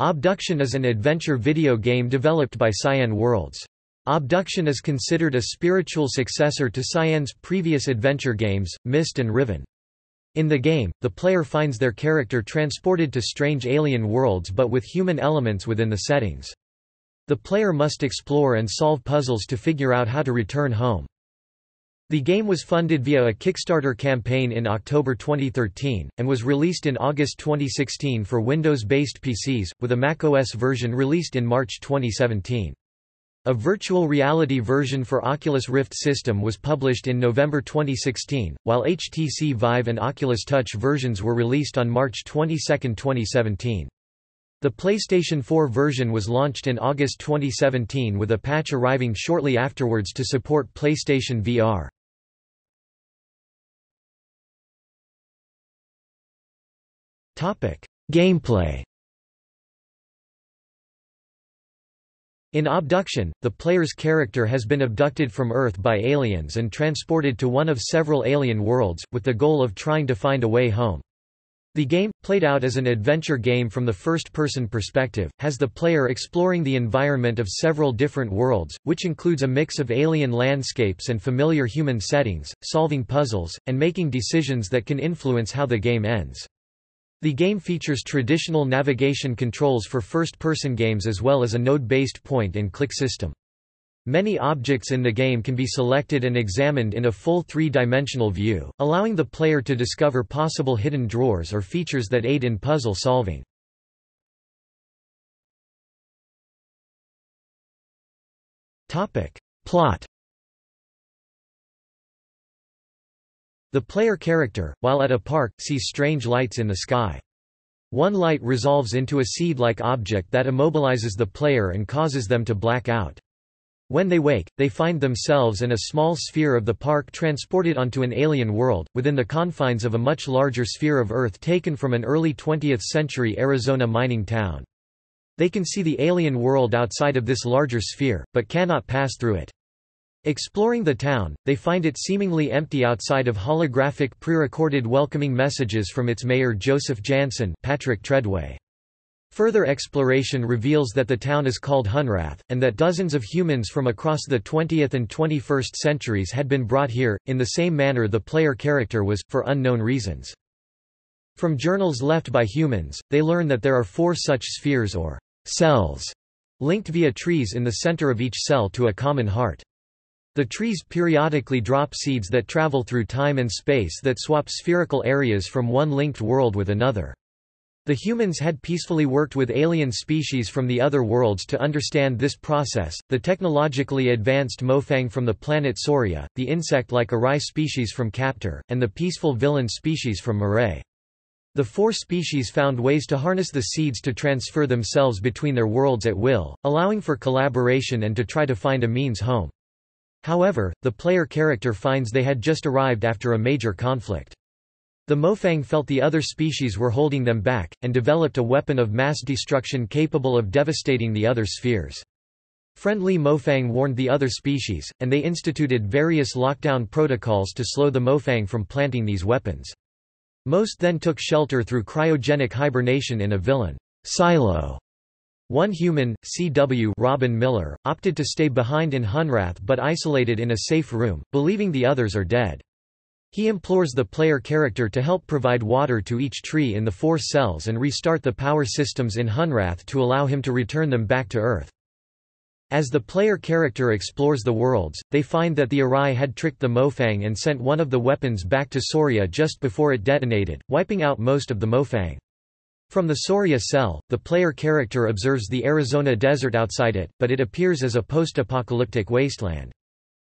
Obduction is an adventure video game developed by Cyan Worlds. Obduction is considered a spiritual successor to Cyan's previous adventure games, Myst and Riven. In the game, the player finds their character transported to strange alien worlds but with human elements within the settings. The player must explore and solve puzzles to figure out how to return home. The game was funded via a Kickstarter campaign in October 2013, and was released in August 2016 for Windows-based PCs, with a macOS version released in March 2017. A virtual reality version for Oculus Rift system was published in November 2016, while HTC Vive and Oculus Touch versions were released on March 22, 2017. The PlayStation 4 version was launched in August 2017 with a patch arriving shortly afterwards to support PlayStation VR. Gameplay In Obduction, the player's character has been abducted from Earth by aliens and transported to one of several alien worlds, with the goal of trying to find a way home. The game, played out as an adventure game from the first-person perspective, has the player exploring the environment of several different worlds, which includes a mix of alien landscapes and familiar human settings, solving puzzles, and making decisions that can influence how the game ends. The game features traditional navigation controls for first-person games as well as a node-based point-and-click system. Many objects in the game can be selected and examined in a full three-dimensional view, allowing the player to discover possible hidden drawers or features that aid in puzzle solving. Plot The player character, while at a park, sees strange lights in the sky. One light resolves into a seed-like object that immobilizes the player and causes them to black out. When they wake, they find themselves in a small sphere of the park transported onto an alien world, within the confines of a much larger sphere of Earth taken from an early 20th-century Arizona mining town. They can see the alien world outside of this larger sphere, but cannot pass through it. Exploring the town, they find it seemingly empty outside of holographic pre-recorded welcoming messages from its mayor Joseph Jansen Patrick Treadway. Further exploration reveals that the town is called Hunrath, and that dozens of humans from across the 20th and 21st centuries had been brought here, in the same manner the player character was, for unknown reasons. From journals left by humans, they learn that there are four such spheres or cells, linked via trees in the center of each cell to a common heart. The trees periodically drop seeds that travel through time and space that swap spherical areas from one linked world with another. The humans had peacefully worked with alien species from the other worlds to understand this process, the technologically advanced Mofang from the planet Soria, the insect-like Arai species from Kaptar, and the peaceful Villein species from Maray. The four species found ways to harness the seeds to transfer themselves between their worlds at will, allowing for collaboration and to try to find a means home. However, the player character finds they had just arrived after a major conflict. The Mofang felt the other species were holding them back, and developed a weapon of mass destruction capable of devastating the other spheres. Friendly Mofang warned the other species, and they instituted various lockdown protocols to slow the Mofang from planting these weapons. Most then took shelter through cryogenic hibernation in a Villein silo. One human, C.W. Robin Miller, opted to stay behind in Hunrath but isolated in a safe room, believing the others are dead. He implores the player character to help provide water to each tree in the four cells and restart the power systems in Hunrath to allow him to return them back to Earth. As the player character explores the worlds, they find that the Arai had tricked the Mofang and sent one of the weapons back to Soria just before it detonated, wiping out most of the Mofang. From the Soria cell, the player character observes the Arizona desert outside it, but it appears as a post-apocalyptic wasteland.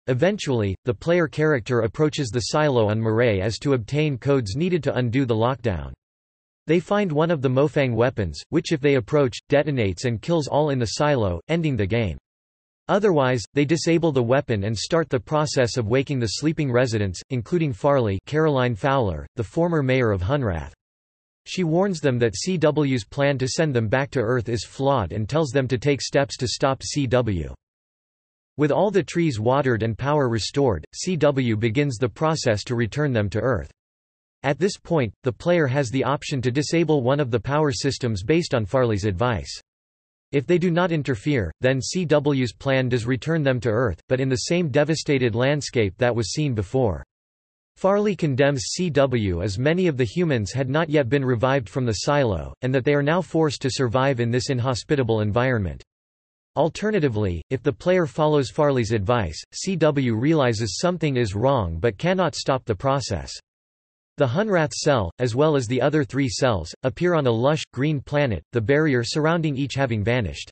Eventually, the player character approaches the silo on Maray as to obtain codes needed to undo the lockdown. They find one of the Mofang weapons, which if they approach, detonates and kills all in the silo, ending the game. Otherwise, they disable the weapon and start the process of waking the sleeping residents, including Farley Caroline Fowler, the former mayor of Hunrath. She warns them that CW's plan to send them back to Earth is flawed and tells them to take steps to stop CW. With all the trees watered and power restored, CW begins the process to return them to Earth. At this point, the player has the option to disable one of the power systems based on Farley's advice. If they do not interfere, then CW's plan does return them to Earth, but in the same devastated landscape that was seen before. Farley condemns CW as many of the humans had not yet been revived from the silo, and that they are now forced to survive in this inhospitable environment. Alternatively, if the player follows Farley's advice, CW realizes something is wrong but cannot stop the process. The Hunrath cell, as well as the other three cells, appear on a lush, green planet, the barrier surrounding each having vanished.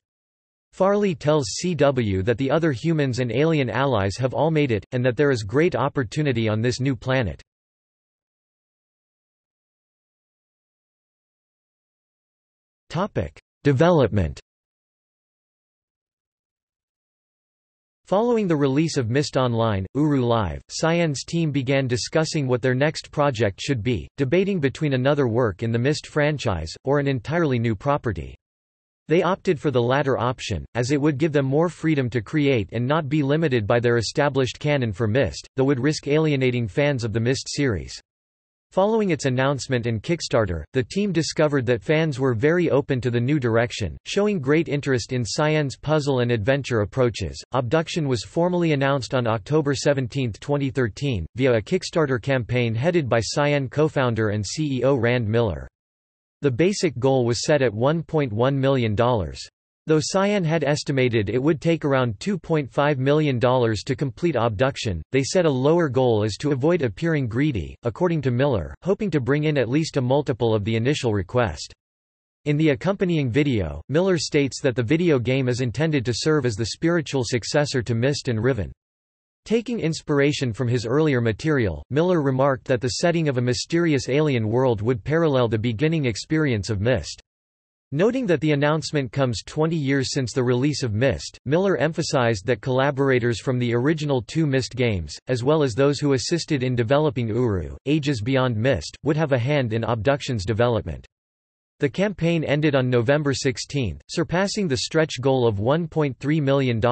Farley tells CW that the other humans and alien allies have all made it, and that there is great opportunity on this new planet. Development Following the release of Myst Online, Uru Live, Cyan's team began discussing what their next project should be, debating between another work in the Myst franchise, or an entirely new property. They opted for the latter option, as it would give them more freedom to create and not be limited by their established canon for Myst, though would risk alienating fans of the Myst series. Following its announcement and Kickstarter, the team discovered that fans were very open to the new direction, showing great interest in Cyan's puzzle and adventure approaches. Obduction was formally announced on October 17, 2013, via a Kickstarter campaign headed by Cyan co-founder and CEO Rand Miller. The basic goal was set at $1.1 million. Though Cyan had estimated it would take around $2.5 million to complete obduction, they set a lower goal as to avoid appearing greedy, according to Miller, hoping to bring in at least a multiple of the initial request. In the accompanying video, Miller states that the video game is intended to serve as the spiritual successor to Myst and Riven. Taking inspiration from his earlier material, Miller remarked that the setting of a mysterious alien world would parallel the beginning experience of Myst. Noting that the announcement comes 20 years since the release of Myst, Miller emphasized that collaborators from the original two Myst games, as well as those who assisted in developing Uru, Ages Beyond Myst, would have a hand in Obduction's development. The campaign ended on November 16, surpassing the stretch goal of $1.3 million,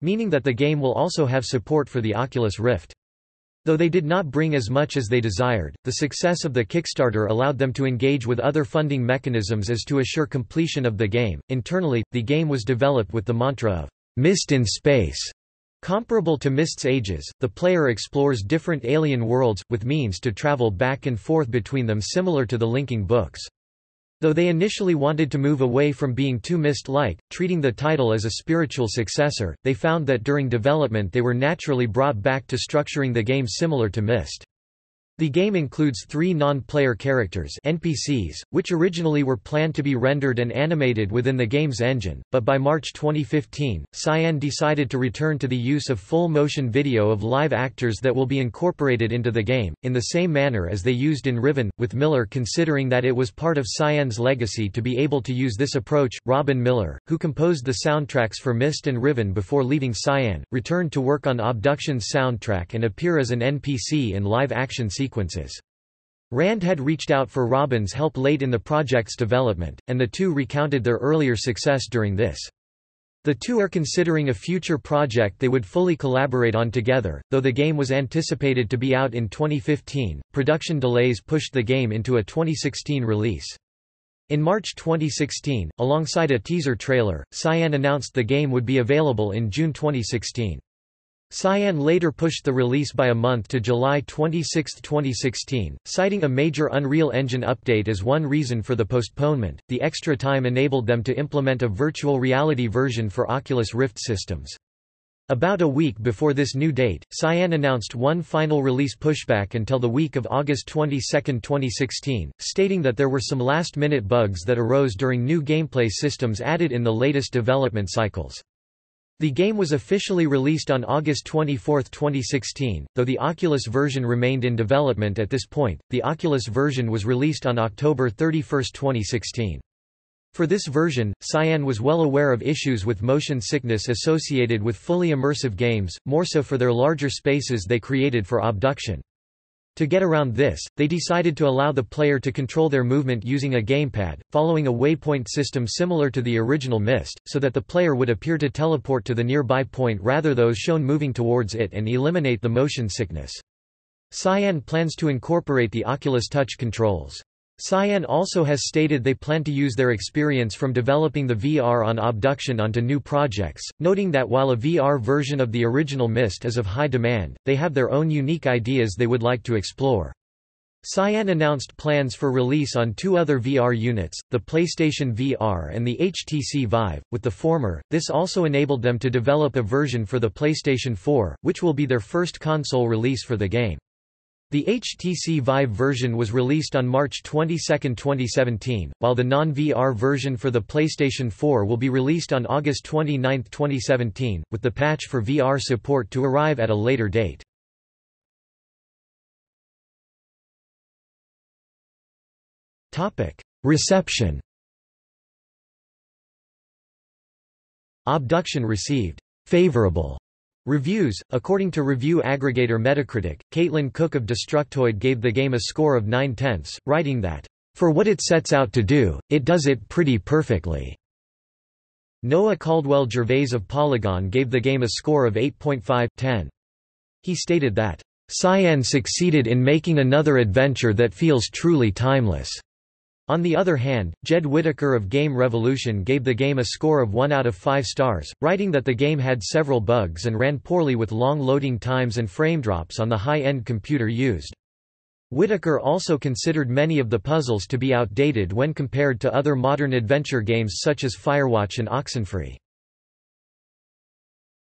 meaning that the game will also have support for the Oculus Rift. Though they did not bring as much as they desired, the success of the Kickstarter allowed them to engage with other funding mechanisms as to assure completion of the game. Internally, the game was developed with the mantra of Myst in space. Comparable to Myst's Ages, the player explores different alien worlds, with means to travel back and forth between them similar to the linking books. Though they initially wanted to move away from being too Myst-like, treating the title as a spiritual successor, they found that during development they were naturally brought back to structuring the game similar to Myst. The game includes three non-player characters NPCs, which originally were planned to be rendered and animated within the game's engine, but by March 2015, Cyan decided to return to the use of full-motion video of live actors that will be incorporated into the game, in the same manner as they used in Riven, with Miller considering that it was part of Cyan's legacy to be able to use this approach. Robin Miller, who composed the soundtracks for Myst and Riven before leaving Cyan, returned to work on Obduction's soundtrack and appear as an NPC in live-action sequences sequences. Rand had reached out for Robin's help late in the project's development, and the two recounted their earlier success during this. The two are considering a future project they would fully collaborate on together, though the game was anticipated to be out in 2015. Production delays pushed the game into a 2016 release. In March 2016, alongside a teaser trailer, Cyan announced the game would be available in June 2016. Cyan later pushed the release by a month to July 26, 2016, citing a major Unreal Engine update as one reason for the postponement. The extra time enabled them to implement a virtual reality version for Oculus Rift systems. About a week before this new date, Cyan announced one final release pushback until the week of August 22, 2016, stating that there were some last-minute bugs that arose during new gameplay systems added in the latest development cycles. The game was officially released on August 24, 2016, though the Oculus version remained in development at this point. The Oculus version was released on October 31, 2016. For this version, Cyan was well aware of issues with motion sickness associated with fully immersive games, more so for their larger spaces they created for obduction. To get around this, they decided to allow the player to control their movement using a gamepad, following a waypoint system similar to the original Myst, so that the player would appear to teleport to the nearby point rather those shown moving towards it and eliminate the motion sickness. Cyan plans to incorporate the Oculus Touch controls. Cyan also has stated they plan to use their experience from developing the VR on Obduction onto new projects, noting that while a VR version of the original Myst is of high demand, they have their own unique ideas they would like to explore. Cyan announced plans for release on two other VR units, the PlayStation VR and the HTC Vive, with the former, this also enabled them to develop a version for the PlayStation 4, which will be their first console release for the game. The HTC Vive version was released on March 22, 2017, while the non-VR version for the PlayStation 4 will be released on August 29, 2017, with the patch for VR support to arrive at a later date. Reception Obduction received favorable Reviews According to review aggregator Metacritic, Caitlin Cook of Destructoid gave the game a score of 9 tenths, writing that, For what it sets out to do, it does it pretty perfectly. Noah Caldwell Gervais of Polygon gave the game a score of 8.5 10. He stated that, Cyan succeeded in making another adventure that feels truly timeless. On the other hand, Jed Whittaker of Game Revolution gave the game a score of 1 out of 5 stars, writing that the game had several bugs and ran poorly with long loading times and frame drops on the high-end computer used. Whittaker also considered many of the puzzles to be outdated when compared to other modern adventure games such as Firewatch and Oxenfree.